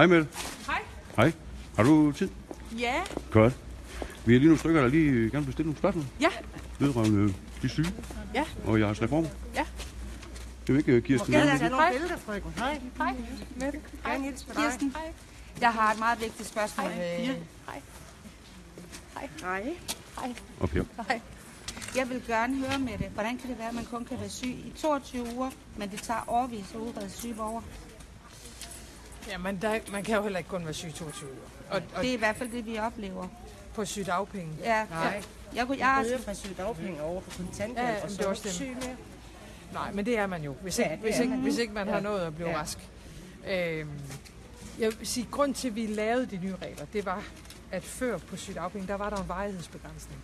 Hej Mette. Hej. Hej. Har du tid? Ja. Godt. Vi er lige nogle stykker, der lige gerne vil stille nogle spørgsmål. Ja. Vedrørende de syge Ja. og jeres reform. Ja. Det er ikke øh, Kirsten. Ja, Jensen? ja, nogle Hej. billeder, frøken. Hej. Hej. Mette. Dig. Kirsten, jeg har et meget vigtigt spørgsmål. Hej. Øh, Ja. Hej. Hej. Hej. Og Per. Hej. Jeg vil gerne høre med det. Hvordan kan det være, at man kun kan være syg i 22 uger, men det tager overvis at udrede syge borgere? Jamen, der, man kan jo heller ikke kun være syg i 22 uger. Og, og Det er i hvert fald det, vi oplever. på sygedagpenge. Ja. Nej. Jeg, kunne, jeg, har, er fra sygedagpenge over på kontanthjælp, Ja, ja, og så det er også syg mere. Nej, men det er man jo, hvis Ja, ikke, det hvis ikke, man. hvis ikke man har Ja. nået at blive Ja. rask. Øhm, jeg vil sige, grund til, at vi lavede de nye regler, det var, at før på sygedagpenge, der var der en varighedsbegrænsning.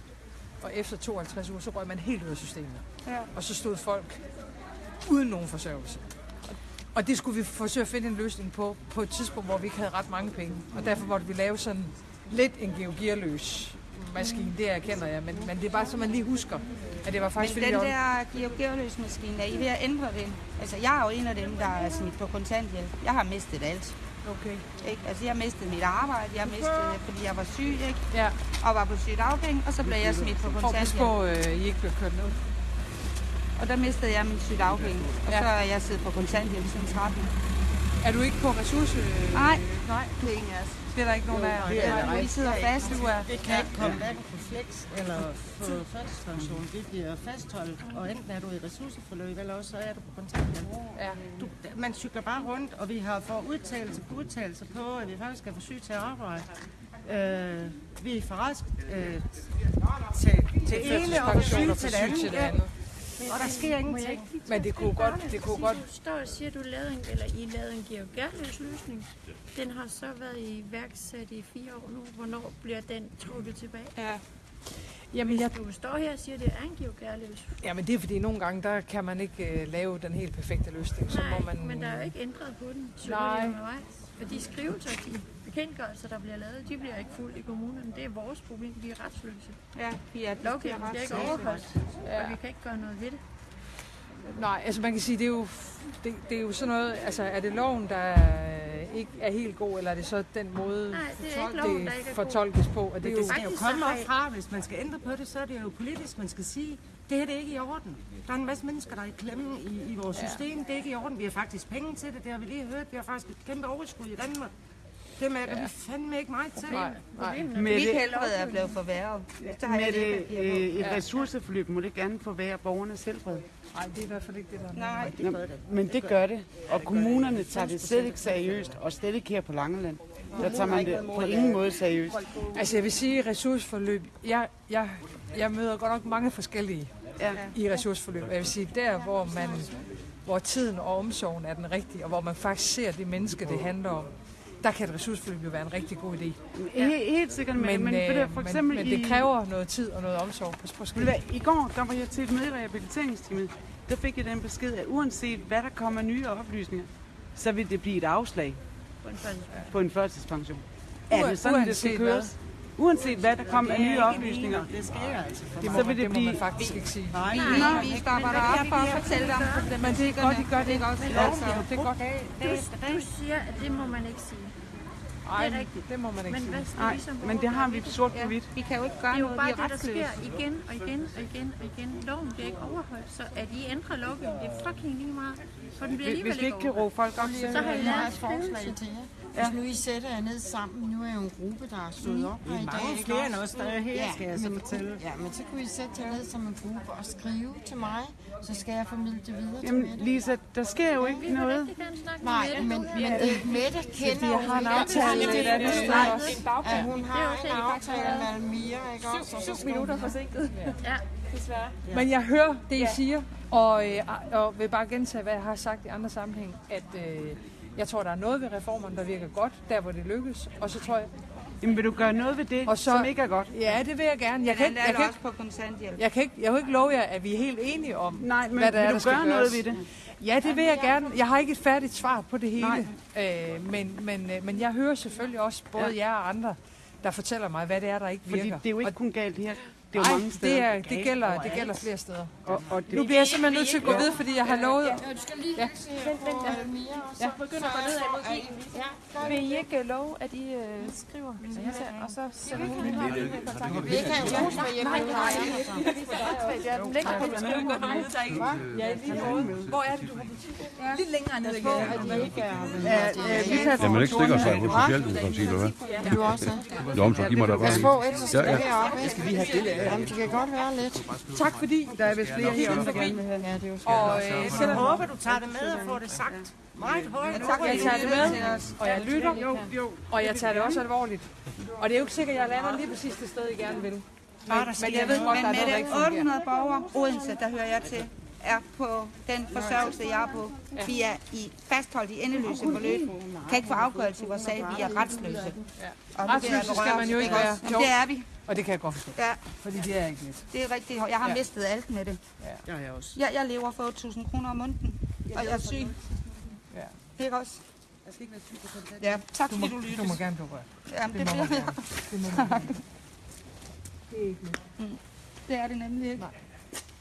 Og efter 52 uger, så røg man helt ud af systemet. Ja. Og så stod folk uden nogen forsørgelse. Og det skulle vi forsøge at finde en løsning på, på et tidspunkt, hvor vi ikke havde ret mange penge. Og derfor måtte vi lave sådan lidt en georgierløs maskine, det erkender jeg. Men, men det er bare så, man lige husker, at det var men faktisk den jeg var- der geogeoløsmaskine, er I ved at ændre den? Altså, jeg er jo en af dem, der er smidt på kontanthjælp. Jeg har mistet alt. Okay. Ikke? Altså, jeg har mistet mit arbejde, jeg har mistet det, fordi jeg var syg, ikke? Ja, og var på sygedagpenge, og så blev jeg smidt på og pas kontanthjælp. på, øh, I ikke bliver kørt ned. Og der mistede jeg min sygedagpenge, og Ja. så er jeg siddet på kontanthjælp siden 13. Er du ikke på ressource? Nej. Nej, Det er ingen af os. det er der ikke nogen af jer. det er der Nej, vi sidder fast. Du er. Det kan ikke komme hverken på flex eller på førtidspension. Det bliver fastholdt, og enten er du i ressourceforløb, eller også så er du på kontanthjælp. Ja. Du, man cykler bare rundt, og vi har fået udtalelse på udtalelse på, at vi faktisk er for syge til at arbejde. Øh, vi er for rask øh, til, til ene og for syge til det andet. Ja. Og der sker ingenting. Men det kunne godt, det kunne godt Du står og siger, at du lavede en, eller I lavede en geogerløs løsning. Den har så været iværksat i fire år nu. Hvornår bliver den trukket tilbage? Ja. Jamen, jeg, Du står her og siger, at det er en geogerløs. jamen, det er fordi, nogle gange, der kan man ikke uh, lave den helt perfekte løsning. Så Nej, må man, men der er jo ikke ændret på den. Så Nej. De skrivelser, de bekendtgørelser, der bliver lavet, de bliver ikke fuldt i kommunerne. Det er vores problem. Vi er retsløse. Ja, vi er Lovgivningen bliver ikke overholdt, Ja. og vi kan ikke gøre noget ved det. Nej, altså man kan sige, det er jo, det, det er jo sådan noget, altså er det loven, der er, ikke er helt god, eller er det så den måde, Nej, det er ikke loven, der det ikke er god. fortolkes på? Og det er det jo, skal jo komme op fra, hvis man skal ændre på det, så er det jo politisk, man skal sige, det her det er ikke i orden. Der er en masse mennesker, der er i klemme i, i vores Ja. system. Det er ikke i orden. Vi har faktisk penge til det, det har vi lige hørt. Vi har faktisk et kæmpe overskud i Danmark. Det med, at vi fandme ikke meget til. nej, nej. Mit helbred er blevet forværret. Jeg Med det øh, et Ja. ressourceforløb må det gerne forværre borgernes helbred. nej, det er i hvert fald ikke det, der er Nej, Det gør det. Men det gør det, og kommunerne tager det slet ikke seriøst, og slet ikke her på Langeland. Der tager man det på ingen måde seriøst. Altså jeg vil sige, ressourceforløb, jeg, jeg, jeg møder godt nok mange forskellige Ja. i ressourceforløb. Jeg vil sige, der hvor man hvor tiden og omsorgen er den rigtige, og hvor man faktisk ser det menneske, det handler om, der kan et ressourceforløb jo være en rigtig god idé. Helt, helt sikkert, men, men, øh, ved du, for eksempel men, men i, det kræver noget tid og noget omsorg på hvad, I går der var jeg til et møde i rehabiliteringsteamet. Der fik jeg den besked, at uanset hvad der kommer nye oplysninger, så vil det blive et afslag På en sådan- på en førtidspension. Er det sådan, det skal Uanset hvad? Uanset hvad der kommer af nye oplysninger, Det skal jeg altså. Det må, så vil det det må man blive- faktisk ikke sige. Nej, vi, vi stopper dig op for at fortælle dig om Men det er godt, I gør det. Ikke også? Ja, Altså, det er godt. Du siger, at det må man ikke sige. Ej, det er rigtigt. det må man ikke Men sige. Nej, vi som men det har vi sort på ja, hvidt. vi kan jo ikke Det gøre er jo noget, bare vi er det, der sker retsløse. igen og igen og igen og igen. Loven bliver ikke overholdt, så at I ændrer lovgivningen, det er fucking lige meget. For den bliver Hvis alligevel vi ikke kan råbe folk op, så Så har I lavet et forslag til jer. Hvis nu I sætter jer ned sammen, nu er jeg jo en gruppe, der er stået op her i dag. mange ikke flere også? end os, der er her, skal jeg så men, fortælle. Ja, men så kunne I sætte jer ned som en gruppe og skrive til mig, så skal jeg formidle det videre til Jamen, Mette. Lisa, der sker jo ikke Vi vil noget. rigtig gerne snakke Nej, med men, men Mette kender jo har en aftale Hun et ved, andet sted nej, også. at hun Det er har en aftale med Almira, ikke også? Og så skal hun- forsinket. Ja. Desværre. Men jeg hører det, I siger, og, øh, og vil bare gentage, hvad jeg har sagt i andre sammenhæng, at øh, jeg tror, der er noget ved reformerne, der virker godt, der hvor det lykkes, og så tror jeg, Jamen, vil du gøre noget ved det, Og så- som ikke er godt? ja, det vil jeg gerne. Jeg kan, ikke, jeg, er kan på kontanthjælp. jeg, kan ikke, jeg kan ikke love jer, at vi er helt enige om, Nej, men hvad der er, vil der du skal gøre noget ved det? Ja, det vil jeg gerne. Jeg har ikke et færdigt svar på det hele, Nej. øh, men, men, øh, men jeg hører selvfølgelig også både Ja. jer og andre, der fortæller mig, hvad det er, der ikke virker. Fordi det er jo ikke og, kun galt her. Det er jo Nej, mange steder. det, er, det, gælder, det gælder flere steder. Og, og det, Nu bliver jeg simpelthen nødt til at gå videre, fordi jeg har lovet... Du skal lige ja. se på øh, Mia, og så begynder at gå ned ad mod. Ja. Vil I ikke love, at I øh, skriver, og så sender hun her? Vi kan jo bruge med hjemme. Det på skrivebordet. Hvor er det, du har butik? Lidt længere ned Jamen, man ikke stikker sig på Socialdemokratiet, eller hvad? Du også. Jo, så giv mig da bare på, Ja, skal ja. det vi have stille? Jamen, det kan godt være lidt. Tak fordi der er vist flere heroppe, der gerne vil have. Ja, det er jo Og øh, Jeg selvom håber, du tager det med og får det sagt meget højt. jeg tager det med, og jeg lytter, og jeg tager det også alvorligt. Og det er jo ikke sikkert, at jeg lander lige præcis det sted, I gerne vil. Men, men jeg ved godt, der er Men noget, der med ikke de fungerer. 800 borgere, Odense, der hører jeg til, er på den forsørgelse, jeg er på. Vi er i fastholdt i endeløse forløb. Kan ikke få afgørelse i vores sag. Vi er retsløse. Og jeg Retsløse skal man jo ikke være. Det er vi. Og det kan jeg godt forstå, Ja, fordi det er ikke let. det er rigtigt. Jeg har Ja. mistet alt med det. Ja, jeg også. Jeg, jeg lever for 8.000 kroner om måneden, og jeg er syg. Ja. Ikke også? Ja, tak Du må, fordi du du lytter. må gerne blive rørt. Jamen, det Det må bliver jeg. gerne. Det må man gerne. Det er ikke let. Det er det nemlig ikke.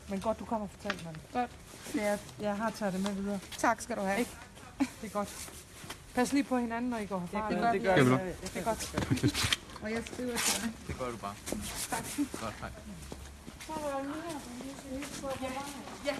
Men godt, du kommer og fortæller mig det. Godt. Det er, jeg har taget det med videre. Tak skal du have. Ikke? Det er godt. Pas lige på hinanden, når I går herfra. Det Det, gør, det Skal vi nu? det er godt. Og jeg skriver til dig. Det gør du bare. Godt, hej. Ja.